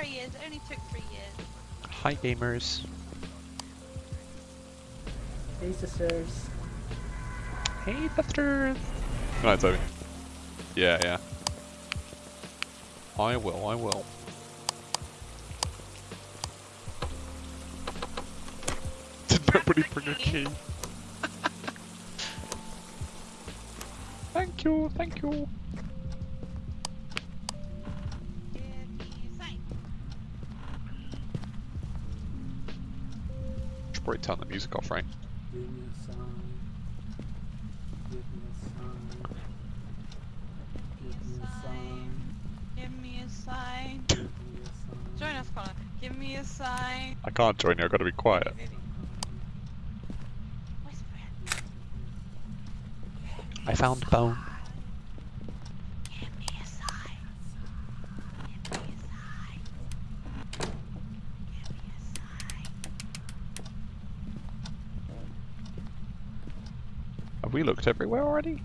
there he is. It only took three years. Hi gamers. Hey sisters. Hey sisters. No, Toby. Yeah, yeah. I will, I will. Did nobody bring a key? thank you, thank you. Probably turn the music off, right? Give me a sign. Give me a sign. Give me a sign. Give me a sign. Give me a sign. Join us, Connor. Give me a sign. I can't join you, I've got to be quiet. I found bone. Give me a sign. Give me a sign. Give me a sign. Have we looked everywhere already?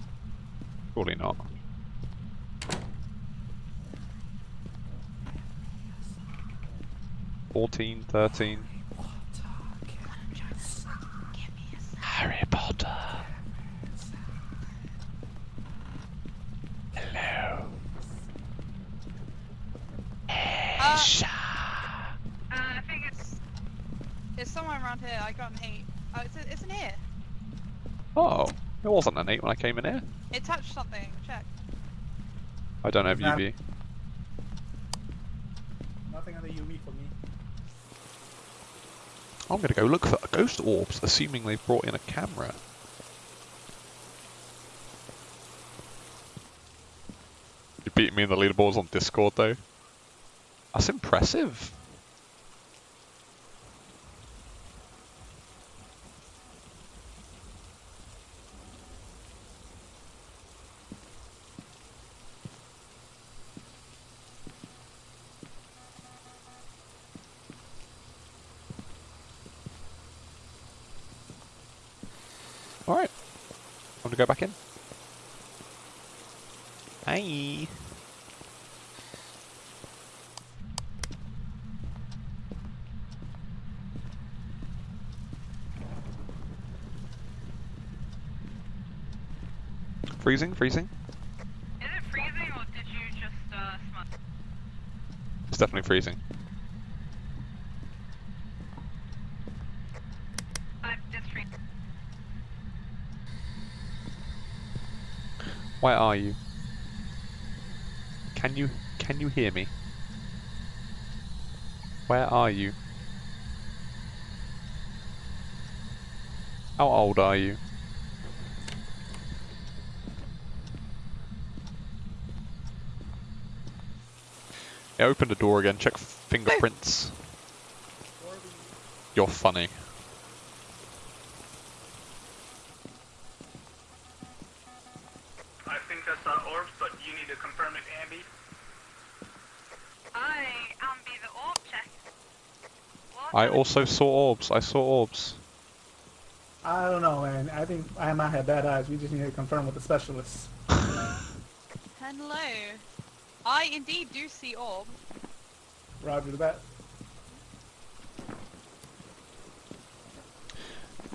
Surely not. Fourteen, thirteen. Give me a sign. Harry Potter. Hello. Uh, uh, I think it's it's somewhere around here. I got an eight. Oh, it's it's in here. Oh, it wasn't an eight when I came in here. It touched something. Check. I don't have UV. Nothing on the UV for me. I'm gonna go look for ghost orbs, assuming they've brought in a camera. You beat me in the leaderboards on Discord though. That's impressive. Alright. Want to go back in? Hi. Freezing, freezing. Is it freezing or did you just uh smut? It's definitely freezing. I'm just freezing. Where are you? Can you can you hear me? Where are you? How old are you? Yeah, open the door again, check fingerprints. You're funny. I also saw orbs, I saw orbs. I don't know, man. I think I might have bad eyes. We just need to confirm with the specialists. Hello. I indeed do see orb. Roger that.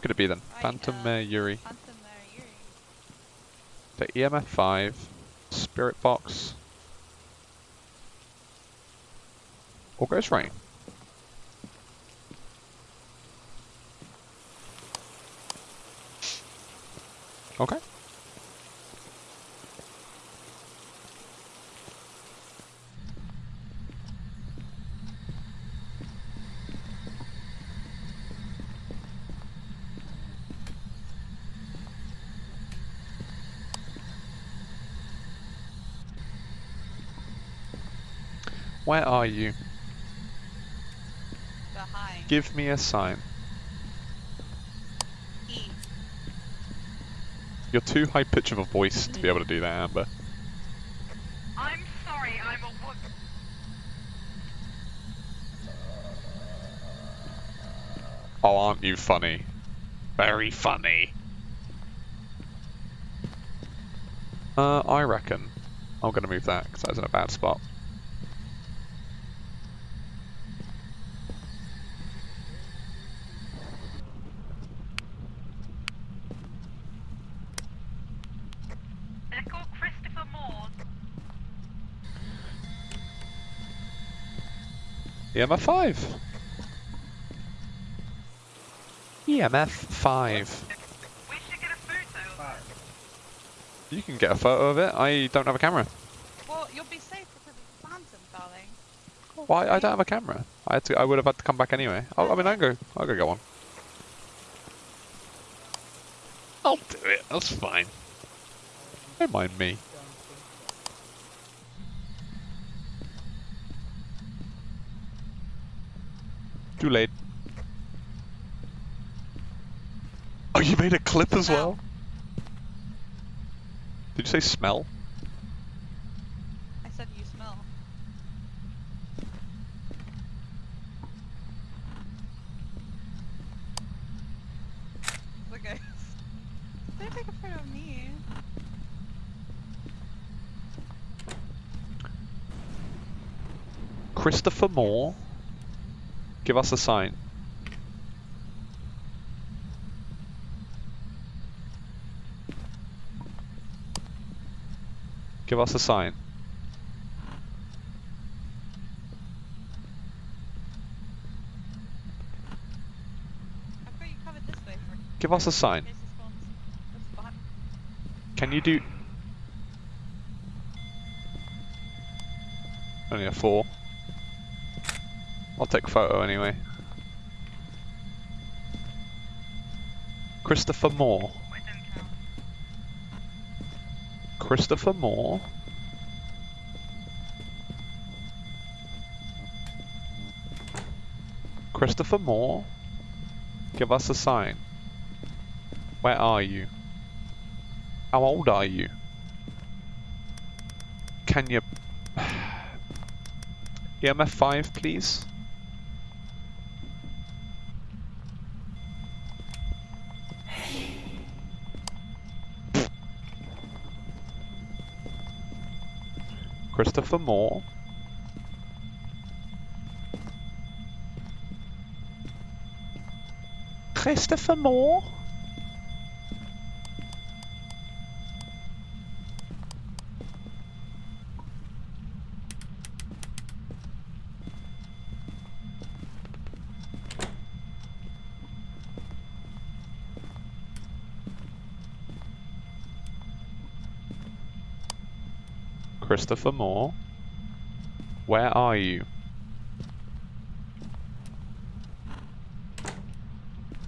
Could it be then? Right, Phantom uh, Mare Yurei. Phantom there, Yurei. The EMF 5, Spirit Box, or Ghost Rain. Okay. Where are you? Behind. Give me a sign. E. You're too high pitch of a voice to be able to do that, Amber. I'm sorry, I'm a woman. Oh, aren't you funny? Very funny. Uh, I reckon I'm gonna move that because that's in a bad spot. EMF 5. EMF 5. We should get a photo. Five. You can get a photo of it. I don't have a camera. Well, you'll be safe because it's phantom, darling. Why? I don't have a camera. I had to. I would have had to come back anyway. I'll, I mean, I'll go. I'll go get one. I'll do it. That's fine. Don't mind me. Too late. Oh, you made a clip as well? Did you say smell? I said you smell. Look, guys. They take a photo of me. Christopher Moore. Give us a sign. Give us a sign. I've got you covered this way for Give us a sign. in case this one's this behind. Can you do... Only a four. I'll take a photo anyway. Christopher Moore. Christopher Moore. Christopher Moore. Give us a sign. Where are you? How old are you? Can you... EMF 5, please? Christopher Moore. Christopher Moore? Christopher Moore. Where are you?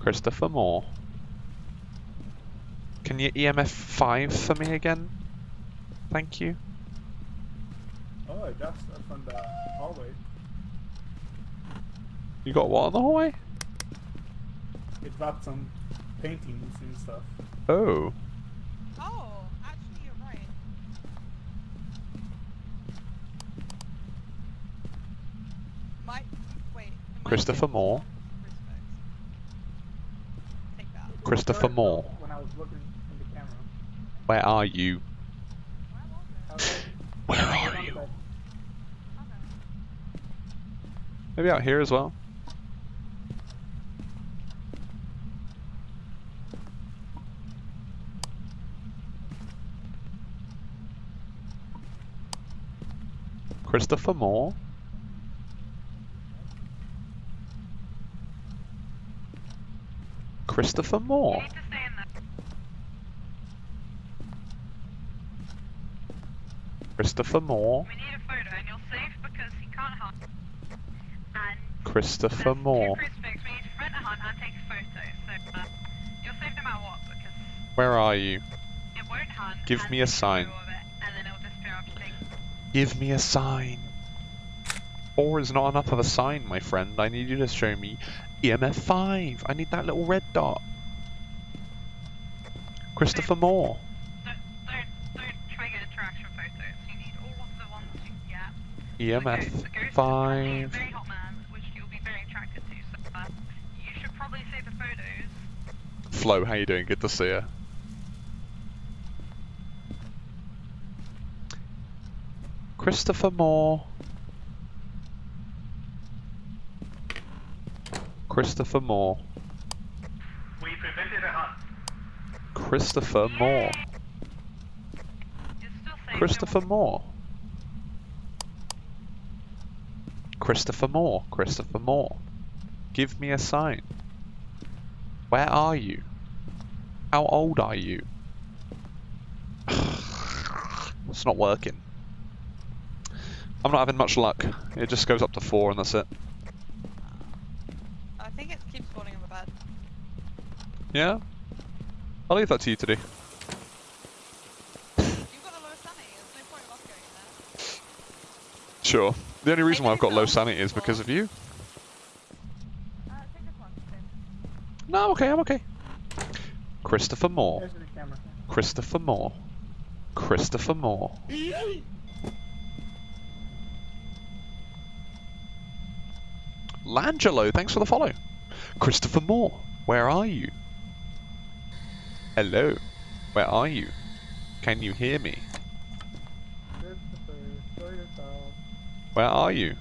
Christopher Moore. Can you EMF 5 for me again? Thank you. Oh, I just up on the hallway. You got what on the hallway? It dropped some paintings and stuff. Oh. Oh, actually, you're right. Might wait. it might Christopher Moore. Christopher Moore. Where are you? Where are you? Maybe out here as well. Christopher Moore. Christopher You Moore. need to stay in there. Christopher Moore. We need a photo, and you're safe because he can't hunt. And Christopher there's Moore. Two crucifix. We need to prevent a hunt and take a photo. So uh, you're safe no matter what because Where are you? it won't hunt. Give me a sign. of it, and then it'll disappear after taking. Give me a sign. Four is not enough of a sign, my friend. I need you to show me EMF 5. I need that little red dot. Christopher Moore. Don't, don't, don't try get interaction photos. You need all of the ones you can get. The EMF ghost- the ghost is probably a 5. very hot man, which you'll be very attracted to. So uh, you should probably save the photos. Flo, how you doing? Good to see you. Christopher Moore. Christopher Moore. We prevented a hunt. Christopher Moore. You're still safe. Christopher Moore. Christopher Moore. Christopher Moore. Give me a sign. Where are you? How old are you? it's not working. I'm not having much luck. It just goes up to four and that's it. I think it keeps spawning on the bed. Yeah? I'll leave that to you to do. You've got low sanity, no point us going there. Sure. The only reason why I've got low sanity is because of you. No, I'm okay, I'm okay. Christopher Moore. Christopher Moore. Christopher Moore. Langelo, thanks for the follow. Christopher Moore, where are you? Hello, where are you? Can you hear me? Christopher, show yourself. Where are you?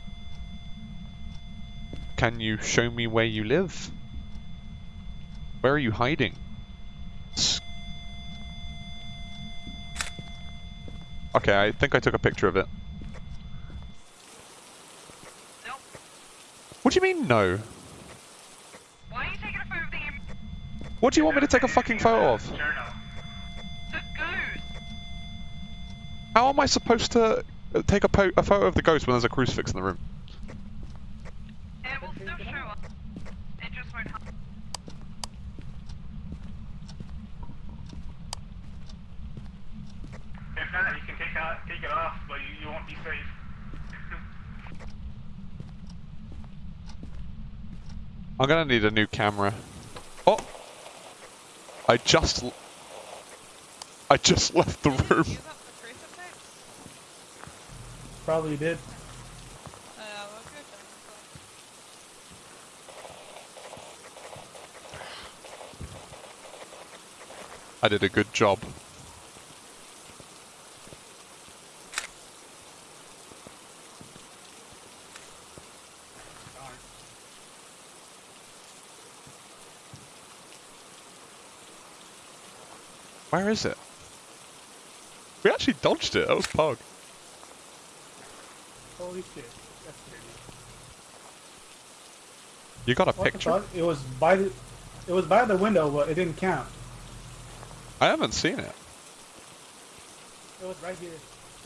Can you show me where you live? Where are you hiding? Okay, I think I took a picture of it. Nope. What do you mean, no? Why are you taking a photo of the, im- What do you want me to take a fucking photo of? How am I supposed to uh, take a, a photo of the ghost when there's a crucifix in the room? I'm gonna need a new camera. Oh! I just... l- I just left the room. Use up the crucifix? Probably did. We'll go check. I did a good job. Where is it? We actually dodged it. That was pog. Holy shit. That's. You got a What picture? It was by the, it was by the window, but it didn't count. I haven't seen it. It was right here.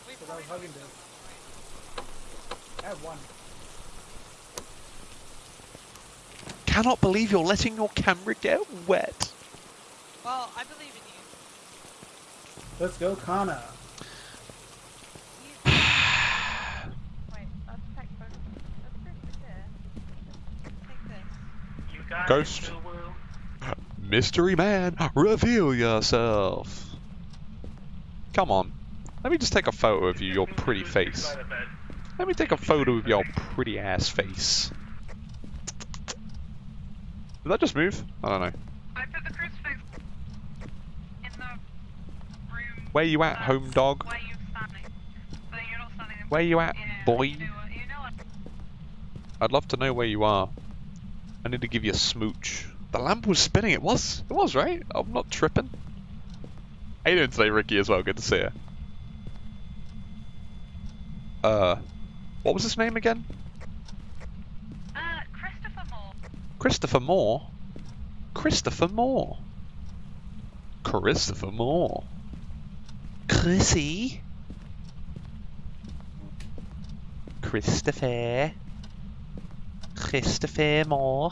Because I was hugging should this. go I have one. Cannot believe you're letting your camera get wet. Well, I believe in you. Let's go, Connor. You- Wait, let's take photos. Let's crucifix here. Take this. go, Connor. Ghost. Mystery man, reveal yourself. Come on. Let me just take a photo of you, your pretty face. By the bed. Let me take a photo of your pretty ass face. Did that just move? I don't know. I put the crucifix in the room. Where you at, home dog? Where you standing? You're not standing in Where you at, boy? You know, what- you know what? I'd love to know where you are. I need to give you a smooch. The lamp was spinning. It was. It was, right? I'm not tripping. How you doing today, Ricky, as well? Good to see you. Uh, what was his name again? Uh, Christopher Moore. Christopher Moore? Christopher Moore. Christopher Moore. Chrissy? Christopher. Christopher Moore.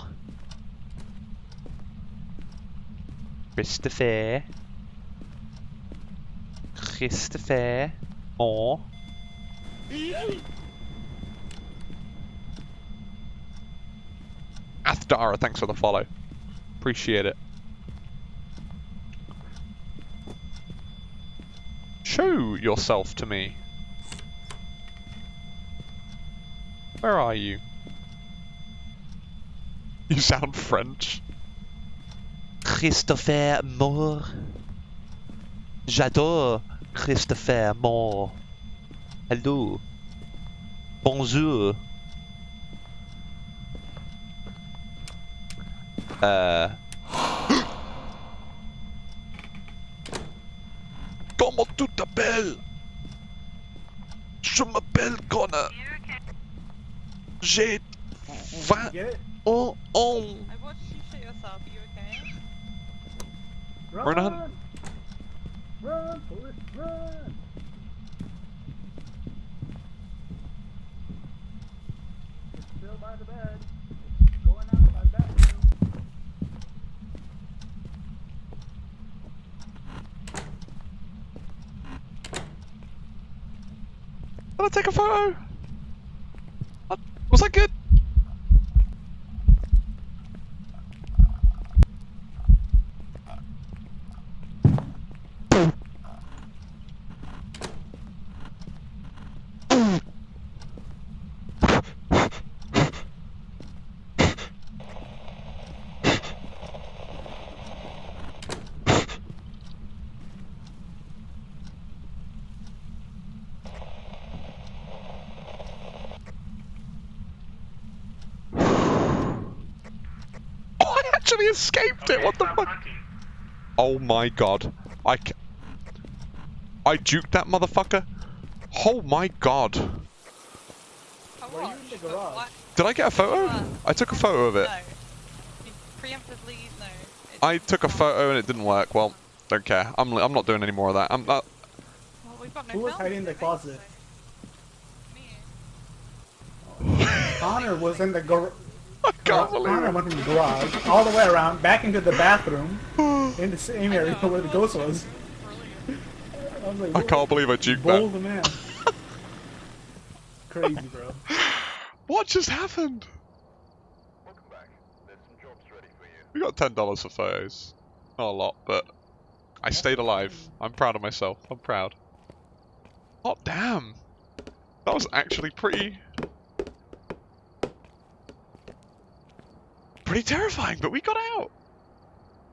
Christopher. Christopher Moore. Athdara, thanks for the follow. Appreciate it. Show yourself to me. Where are you? You sound French. Christopher Moore. J'adore Christopher Moore. Hello. Bonjour. Euh... tu t'appelles Je m'appelle Connor. You okay? J'ai vingt Get it? oh oh. I watched you shit yourself. Are you okay? Run! We're not- Run, Forrest, run! It's still by the bed. It's going out by the bathroom. Did I take a photo? Was that good? Oh, I actually escaped it. What the fuck? hunting. Oh my god. I ca- I juked that motherfucker. Oh my god. Were you in watched, the garage? Did I get a photo? What? I took a photo of it. No. Preemptively, no. It I took a photo and it didn't work. Well, don't care. I'm li- I'm not doing any more of that. I'm not. Well, we've got no Who was hiding in the closet? Me. Connor was in the gar- I can't believe it. went in the garage, all the way around, back into the bathroom, in the same area where the ghost was. I was like, I can't believe I juked that. Bold man. Crazy, bro. What just happened? Welcome back. There's some jobs ready for you. We got ten dollars for photos. Not a lot, but I stayed alive. I'm proud of myself. I'm proud. Oh damn! That was actually pretty, pretty terrifying. But we got out.